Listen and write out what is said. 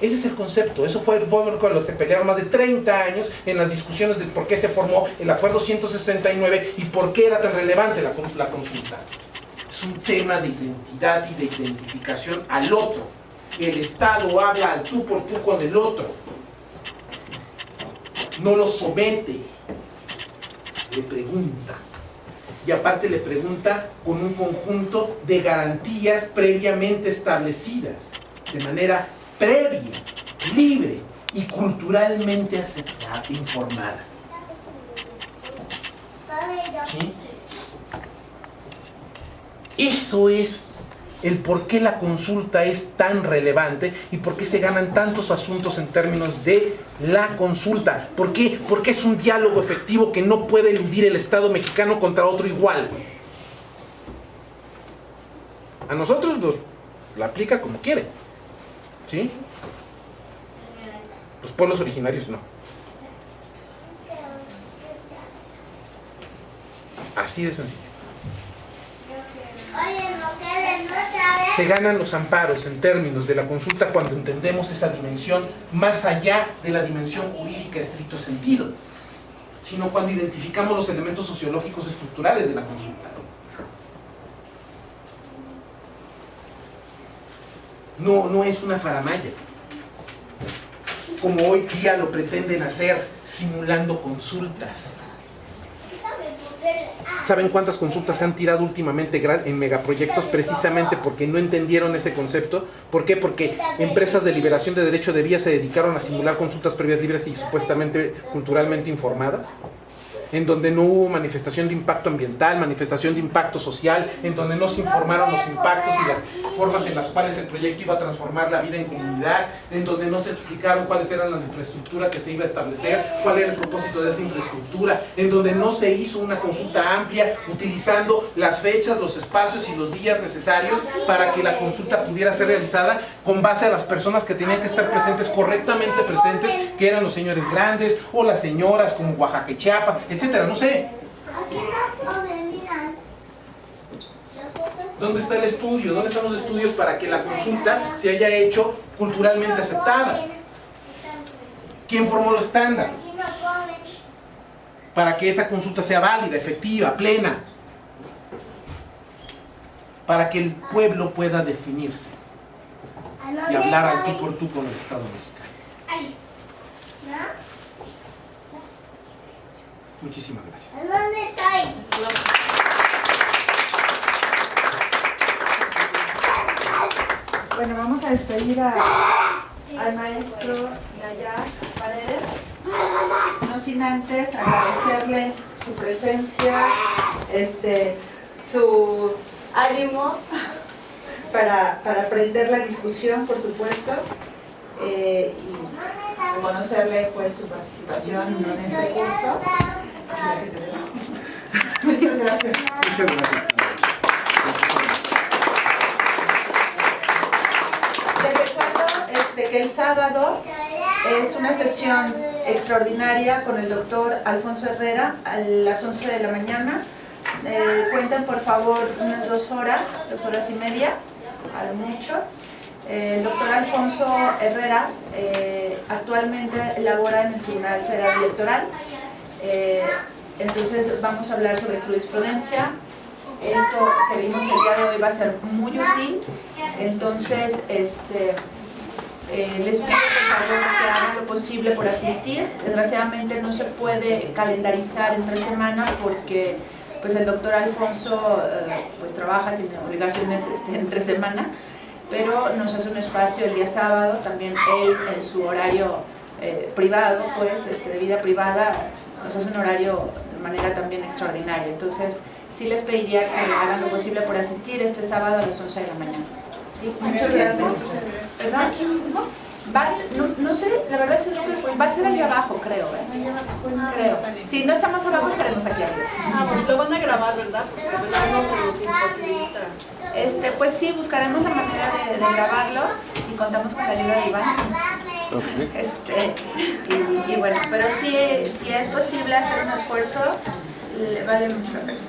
Ese es el concepto, eso fue, fue con lo que se pelearon más de 30 años en las discusiones de por qué se formó el Acuerdo 169 y por qué era tan relevante la consulta. Es un tema de identidad y de identificación al otro. El Estado habla al tú por tú con el otro. No lo somete, le pregunta. Y aparte le pregunta con un conjunto de garantías previamente establecidas, de manera previa, libre y culturalmente aceptada, informada. ¿Sí? Eso es el por qué la consulta es tan relevante y por qué se ganan tantos asuntos en términos de la consulta. ¿Por qué? Porque es un diálogo efectivo que no puede eludir el Estado mexicano contra otro igual. A nosotros nos la aplica como quiere. ¿Sí? Los pueblos originarios no. Así de sencillo. Se ganan los amparos en términos de la consulta cuando entendemos esa dimensión más allá de la dimensión jurídica estricto sentido, sino cuando identificamos los elementos sociológicos estructurales de la consulta. No, no es una faramaya, como hoy día lo pretenden hacer, simulando consultas. ¿Saben cuántas consultas se han tirado últimamente en megaproyectos precisamente porque no entendieron ese concepto? ¿Por qué? Porque empresas de liberación de derecho de vía se dedicaron a simular consultas previas libres y supuestamente culturalmente informadas en donde no hubo manifestación de impacto ambiental, manifestación de impacto social, en donde no se informaron los impactos y las formas en las cuales el proyecto iba a transformar la vida en comunidad, en donde no se explicaron cuáles eran las infraestructuras que se iba a establecer, cuál era el propósito de esa infraestructura, en donde no se hizo una consulta amplia utilizando las fechas, los espacios y los días necesarios para que la consulta pudiera ser realizada con base a las personas que tenían que estar presentes, correctamente presentes, que eran los señores grandes o las señoras como Oaxaca y Chiapas, etcétera, no sé. ¿Dónde está el estudio? ¿Dónde están los estudios para que la consulta se haya hecho culturalmente aceptada? ¿Quién formó los estándares? Para que esa consulta sea válida, efectiva, plena. Para que el pueblo pueda definirse y hablar al tú por tú con el Estado mexicano. Muchísimas gracias. Bueno, vamos a despedir al maestro Nayar Paredes, no sin antes agradecerle su presencia, este, su ánimo para, para aprender la discusión, por supuesto, eh, y reconocerle pues su participación en este curso. Muchas gracias. Muchas gracias. El sábado es una sesión extraordinaria con el doctor Alfonso Herrera a las 11 de la mañana. Eh, cuenten por favor unas dos horas, dos horas y media, a lo mucho. Eh, el doctor Alfonso Herrera eh, actualmente labora en el Tribunal Federal Electoral eh, entonces vamos a hablar sobre jurisprudencia. Esto que vimos el día de hoy va a ser muy útil. Entonces, este, eh, les pido que hagan lo posible por asistir. Desgraciadamente no se puede calendarizar entre semana porque pues el doctor Alfonso eh, pues trabaja, tiene obligaciones este, entre semana, pero nos hace un espacio el día sábado, también él en su horario privado, pues este, de vida privada, nos hace un horario de manera también extraordinaria. Entonces, sí les pediría que hagan lo posible por asistir este sábado a las 11 de la mañana. Sí, muchas gracias. ¿Verdad? No, no, sé, la verdad es que va a ser allá abajo, creo. ¿eh? Creo. Si no estamos abajo, estaremos aquí arriba. Ah, lo van a grabar, ¿verdad? Porque no se nos imposibilita. Este, pues sí, buscaremos la manera de, de grabarlo si contamos con la ayuda de Iván. Este, y, y, bueno, pero si, si es posible hacer un esfuerzo, le vale mucho la pena.